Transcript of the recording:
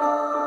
Oh.